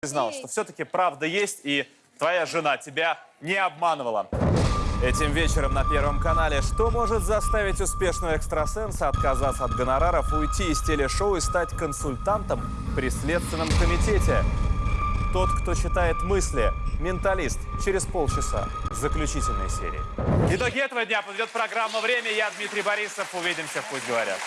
признал, что все-таки правда есть, и твоя жена тебя не обманывала. Этим вечером на Первом канале что может заставить успешного экстрасенса отказаться от гонораров, уйти из телешоу и стать консультантом при Следственном комитете? Тот, кто читает мысли. Менталист. Через полчаса. Заключительной серии. Итоги этого дня подведет программа «Время». Я Дмитрий Борисов. Увидимся в «Пусть говорят».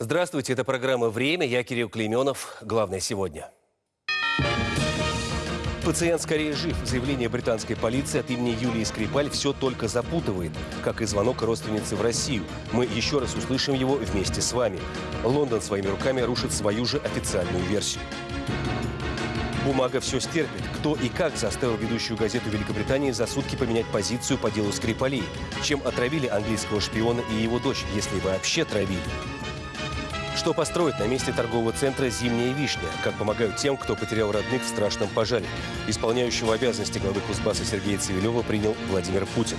Здравствуйте, это программа «Время». Я Кирилл Клейменов. Главное сегодня. Пациент скорее жив. Заявление британской полиции от имени Юлии Скрипаль все только запутывает, как и звонок родственницы в Россию. Мы еще раз услышим его вместе с вами. Лондон своими руками рушит свою же официальную версию. Бумага все стерпит. Кто и как заставил ведущую газету Великобритании за сутки поменять позицию по делу Скрипалей? Чем отравили английского шпиона и его дочь, если вообще травили? Что построить на месте торгового центра «Зимняя вишня»? Как помогают тем, кто потерял родных в страшном пожаре? Исполняющего обязанности главы Кузбасса Сергея Цивилева принял Владимир Путин.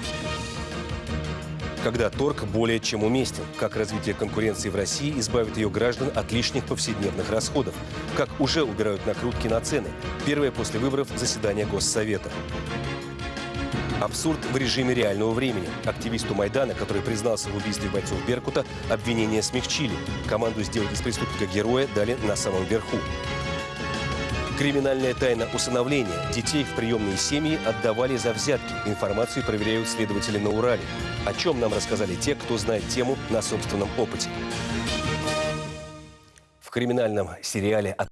Когда торг более чем уместен? Как развитие конкуренции в России избавит ее граждан от лишних повседневных расходов? Как уже убирают накрутки на цены? Первое после выборов заседание Госсовета. Абсурд в режиме реального времени. Активисту Майдана, который признался в убийстве бойцов Беркута, обвинения смягчили. Команду сделать из преступника героя дали на самом верху. Криминальная тайна усыновления. Детей в приемные семьи отдавали за взятки. Информацию проверяют следователи на Урале. О чем нам рассказали те, кто знает тему на собственном опыте. В криминальном сериале «От